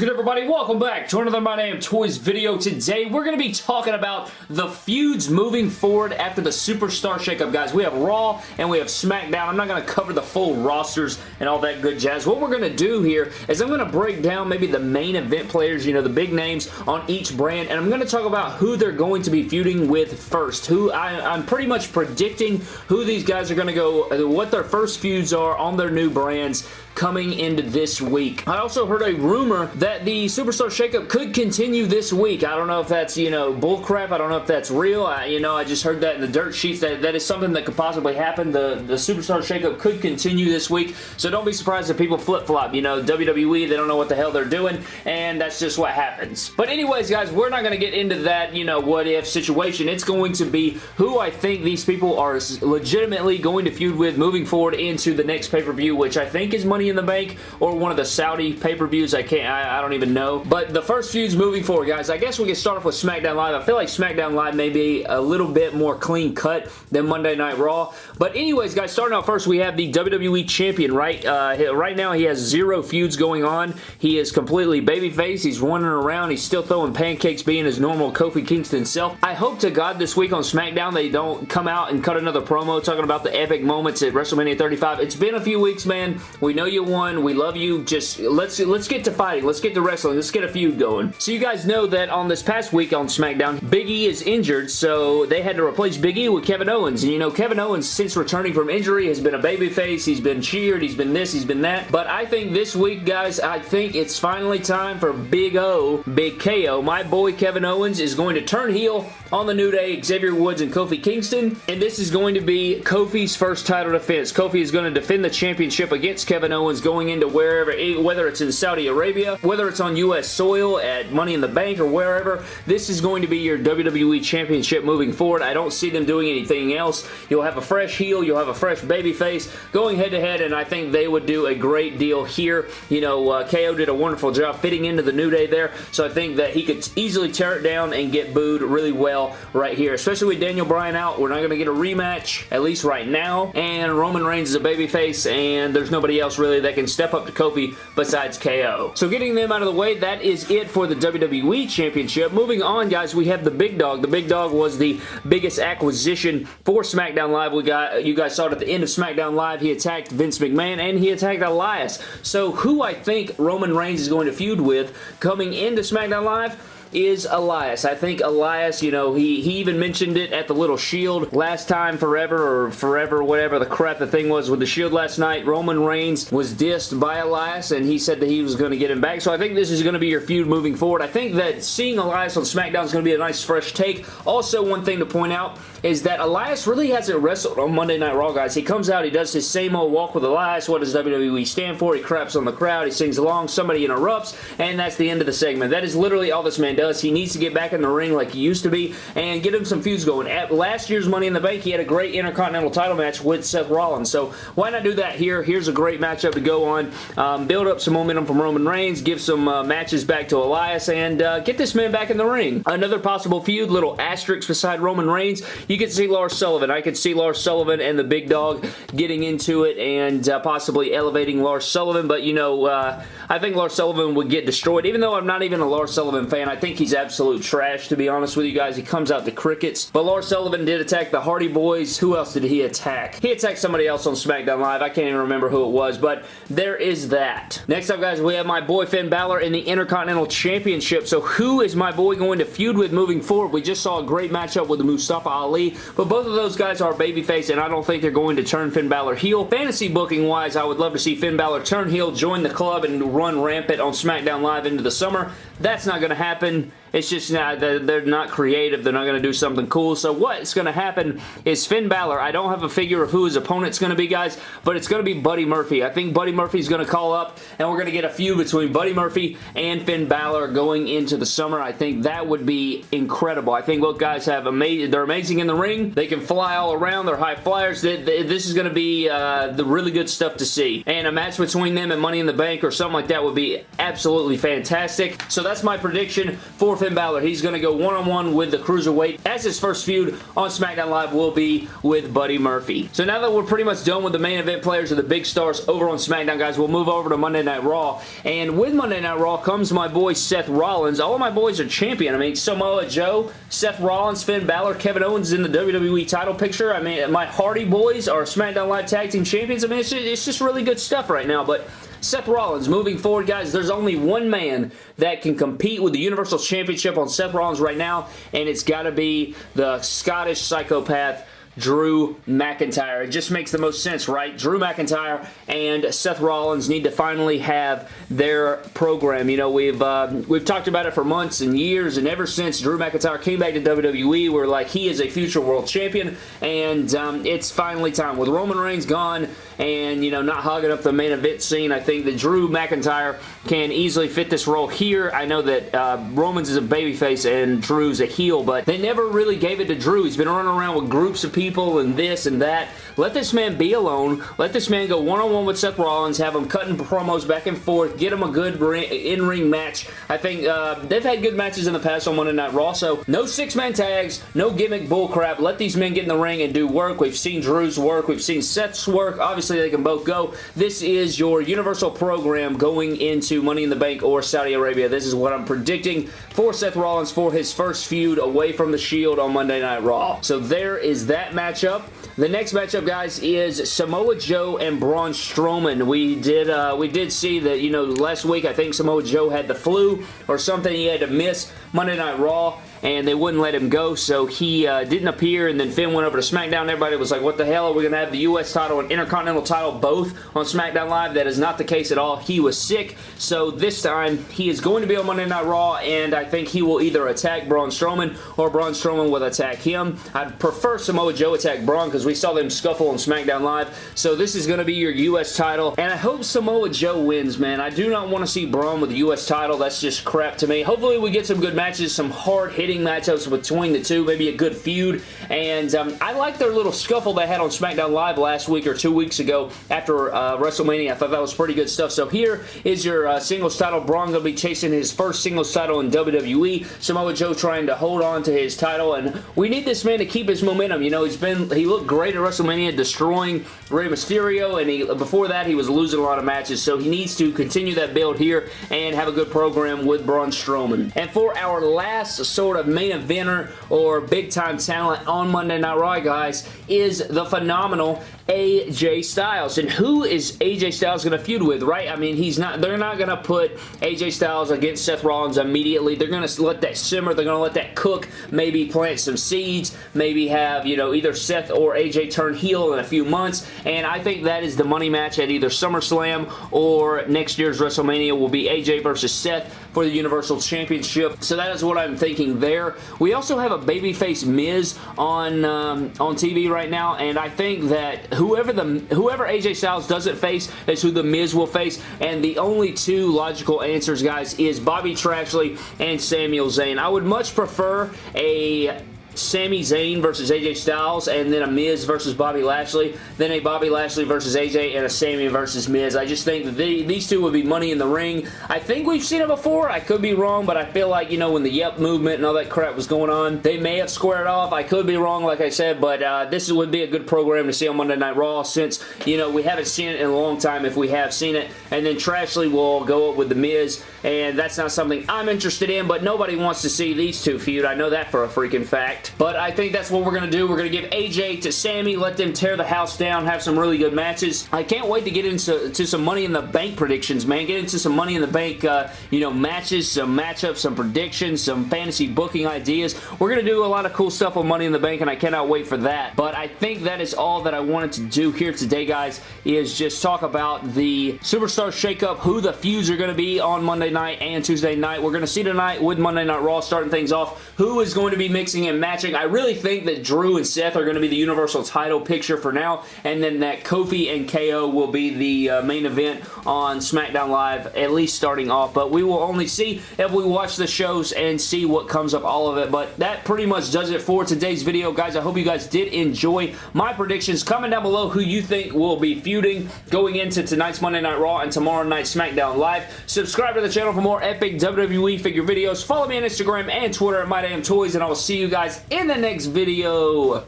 good everybody? Welcome back to another My Damn Toys video. Today we're going to be talking about the feuds moving forward after the Superstar Shakeup, guys. We have Raw and we have SmackDown. I'm not going to cover the full rosters and all that good jazz. What we're going to do here is I'm going to break down maybe the main event players, you know, the big names on each brand, and I'm going to talk about who they're going to be feuding with first. Who I, I'm pretty much predicting who these guys are going to go, what their first feuds are on their new brands coming into this week. I also heard a rumor that the Superstar Shakeup could continue this week. I don't know if that's, you know, bullcrap. I don't know if that's real. I, you know, I just heard that in the dirt sheets that that is something that could possibly happen. The, the Superstar Shakeup could continue this week, so don't be surprised if people flip-flop. You know, WWE, they don't know what the hell they're doing, and that's just what happens. But anyways, guys, we're not going to get into that, you know, what-if situation. It's going to be who I think these people are legitimately going to feud with moving forward into the next pay-per-view, which I think is Money in the Bank or one of the Saudi pay-per-views. I can't, I, I, don't even know. But the first feuds moving forward, guys, I guess we can start off with SmackDown Live. I feel like SmackDown Live may be a little bit more clean cut than Monday Night Raw. But anyways, guys, starting out first, we have the WWE Champion, right? Uh, right now, he has zero feuds going on. He is completely babyface. He's running around. He's still throwing pancakes, being his normal Kofi Kingston self. I hope to God this week on SmackDown they don't come out and cut another promo talking about the epic moments at WrestleMania 35. It's been a few weeks, man. We know you won. We love you. Just let's let's get to fighting. Let's get to wrestling. Let's get a feud going. So you guys know that on this past week on SmackDown, Big E is injured, so they had to replace Big E with Kevin Owens. And you know, Kevin Owens, since returning from injury, has been a babyface. He's been cheered. He's been this. He's been that. But I think this week, guys, I think it's finally time for Big O, Big KO. My boy Kevin Owens is going to turn heel on the New Day, Xavier Woods and Kofi Kingston. And this is going to be Kofi's first title defense. Kofi is going to defend the championship against Kevin Owens going into wherever, eh, whether it's in Saudi Arabia, whether it's on U.S. soil at Money in the Bank or wherever. This is going to be your WWE Championship moving forward. I don't see them doing anything else. You'll have a fresh heel. You'll have a fresh baby face going head to head, and I think they would do a great deal here. You know, uh, KO did a wonderful job fitting into the New Day there, so I think that he could easily tear it down and get booed really well right here, especially with Daniel Bryan out. We're not going to get a rematch, at least right now, and Roman Reigns is a babyface, and there's nobody else really that can step up to Kofi besides KO. So getting them out of the way, that is it for the WWE Championship. Moving on, guys, we have the Big Dog. The Big Dog was the biggest acquisition for SmackDown Live. We got, you guys saw it at the end of SmackDown Live. He attacked Vince McMahon, and he attacked Elias. So who I think Roman Reigns is going to feud with coming into SmackDown Live is Elias. I think Elias, you know, he, he even mentioned it at the little Shield last time forever or forever, whatever the crap the thing was with the Shield last night. Roman Reigns was dissed by Elias and he said that he was going to get him back. So I think this is going to be your feud moving forward. I think that seeing Elias on SmackDown is going to be a nice fresh take. Also, one thing to point out is that Elias really hasn't wrestled on Monday Night Raw, guys. He comes out, he does his same old walk with Elias. What does WWE stand for? He craps on the crowd, he sings along, somebody interrupts, and that's the end of the segment. That is literally all this man does. He needs to get back in the ring like he used to be and get him some feuds going. At last year's Money in the Bank, he had a great Intercontinental title match with Seth Rollins. So why not do that here? Here's a great matchup to go on. Um, build up some momentum from Roman Reigns, give some uh, matches back to Elias, and uh, get this man back in the ring. Another possible feud, little asterisk beside Roman Reigns. You can see Lars Sullivan. I could see Lars Sullivan and the big dog getting into it and uh, possibly elevating Lars Sullivan, but you know, uh, I think Lars Sullivan would get destroyed. Even though I'm not even a Lars Sullivan fan, I think he's absolute trash, to be honest with you guys. He comes out the crickets. But Lars Sullivan did attack the Hardy Boys. Who else did he attack? He attacked somebody else on SmackDown Live. I can't even remember who it was, but there is that. Next up, guys, we have my boy Finn Balor in the Intercontinental Championship. So who is my boy going to feud with moving forward? We just saw a great matchup with Mustafa Ali, but both of those guys are babyface, and I don't think they're going to turn Finn Balor heel. Fantasy booking-wise, I would love to see Finn Balor turn heel, join the club, and run rampant on SmackDown Live into the summer. That's not going to happen. It's just not, they're not creative. They're not going to do something cool. So what's going to happen is Finn Balor, I don't have a figure of who his opponent's going to be, guys, but it's going to be Buddy Murphy. I think Buddy Murphy's going to call up, and we're going to get a feud between Buddy Murphy and Finn Balor going into the summer. I think that would be incredible. I think both guys have amazing, they're amazing in the ring. They can fly all around. They're high flyers. This is going to be uh, the really good stuff to see. And a match between them and Money in the Bank or something like that would be absolutely fantastic. So that's my prediction for Finn Balor. He's going to go one-on-one -on -one with the Cruiserweight as his first feud on SmackDown Live will be with Buddy Murphy. So now that we're pretty much done with the main event players of the big stars over on SmackDown, guys, we'll move over to Monday Night Raw. And with Monday Night Raw comes my boy Seth Rollins. All of my boys are champion. I mean, Samoa Joe, Seth Rollins, Finn Balor, Kevin Owens in the WWE title picture. I mean, my Hardy boys are SmackDown Live Tag Team Champions. I mean, it's it's just really good stuff right now. But Seth Rollins, moving forward, guys, there's only one man that can compete with the Universal Championship on Seth Rollins right now, and it's got to be the Scottish psychopath Drew McIntyre. It just makes the most sense, right? Drew McIntyre and Seth Rollins need to finally have their program. You know, we've uh, we've talked about it for months and years, and ever since Drew McIntyre came back to WWE, we're like, he is a future world champion, and um, it's finally time. With Roman Reigns gone and, you know, not hogging up the main event scene, I think that Drew McIntyre can easily fit this role here. I know that uh, Roman's is a babyface and Drew's a heel, but they never really gave it to Drew. He's been running around with groups of people and this and that. Let this man be alone. Let this man go one-on-one -on -one with Seth Rollins, have him cutting promos back and forth, get him a good in-ring match. I think uh, they've had good matches in the past on Monday Night Raw, so no six-man tags, no gimmick bullcrap. Let these men get in the ring and do work. We've seen Drew's work. We've seen Seth's work. Obviously, they can both go. This is your Universal program going into Money in the Bank or Saudi Arabia. This is what I'm predicting for Seth Rollins for his first feud away from the Shield on Monday Night Raw. So there is that matchup. The next matchup, guys, is Samoa Joe and Braun Strowman. We did uh, we did see that, you know, last week I think Samoa Joe had the flu or something. He had to miss Monday Night Raw and they wouldn't let him go, so he uh, didn't appear, and then Finn went over to SmackDown. Everybody was like, what the hell? Are we going to have the U.S. title and Intercontinental title both on SmackDown Live? That is not the case at all. He was sick, so this time he is going to be on Monday Night Raw, and I think he will either attack Braun Strowman or Braun Strowman will attack him. I'd prefer Samoa Joe attack Braun because we saw them scuffle on SmackDown Live, so this is going to be your U.S. title, and I hope Samoa Joe wins, man. I do not want to see Braun with the U.S. title. That's just crap to me. Hopefully we get some good matches, some hard-hitting matchups between the two, maybe a good feud. And um, I like their little scuffle they had on SmackDown Live last week or two weeks ago after uh, WrestleMania. I thought that was pretty good stuff. So here is your uh, singles title. Braun going to be chasing his first singles title in WWE. Samoa Joe trying to hold on to his title. And we need this man to keep his momentum. You know, he's been, he looked great at WrestleMania destroying Rey Mysterio. And he, before that, he was losing a lot of matches. So he needs to continue that build here and have a good program with Braun Strowman. And for our last sort of main eventer or big time talent on Monday Night Raw, guys, is the phenomenal AJ Styles. And who is AJ Styles going to feud with, right? I mean, he's not. they're not going to put AJ Styles against Seth Rollins immediately. They're going to let that simmer. They're going to let that cook, maybe plant some seeds, maybe have, you know, either Seth or AJ turn heel in a few months. And I think that is the money match at either SummerSlam or next year's WrestleMania will be AJ versus Seth for the Universal Championship. So that is what I'm thinking there. We also have a babyface Miz on um, on TV right now, and I think that whoever the whoever AJ Styles doesn't face is who the Miz will face, and the only two logical answers, guys, is Bobby Trashley and Samuel Zayn. I would much prefer a Sami Zayn versus AJ Styles, and then a Miz versus Bobby Lashley, then a Bobby Lashley versus AJ, and a Sami versus Miz. I just think that the, these two would be money in the ring. I think we've seen it before. I could be wrong, but I feel like, you know, when the Yep movement and all that crap was going on, they may have squared off. I could be wrong, like I said, but uh, this would be a good program to see on Monday Night Raw since, you know, we haven't seen it in a long time if we have seen it. And then Trashley will go up with The Miz, and that's not something I'm interested in, but nobody wants to see these two feud. I know that for a freaking fact. But I think that's what we're going to do. We're going to give AJ to Sammy, let them tear the house down, have some really good matches. I can't wait to get into to some Money in the Bank predictions, man. Get into some Money in the Bank, uh, you know, matches, some matchups, some predictions, some fantasy booking ideas. We're going to do a lot of cool stuff with Money in the Bank, and I cannot wait for that. But I think that is all that I wanted to do here today, guys, is just talk about the Superstar Shakeup, who the feuds are going to be on Monday night and Tuesday night. We're going to see tonight with Monday Night Raw starting things off, who is going to be mixing and matching. I really think that Drew and Seth are going to be the Universal title picture for now, and then that Kofi and KO will be the uh, main event on SmackDown Live, at least starting off, but we will only see if we watch the shows and see what comes of all of it, but that pretty much does it for today's video, guys. I hope you guys did enjoy my predictions. Comment down below who you think will be feuding going into tonight's Monday Night Raw and tomorrow night SmackDown Live. Subscribe to the channel channel for more epic WWE figure videos. Follow me on Instagram and Twitter at MyDamnToys, and I will see you guys in the next video.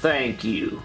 Thank you.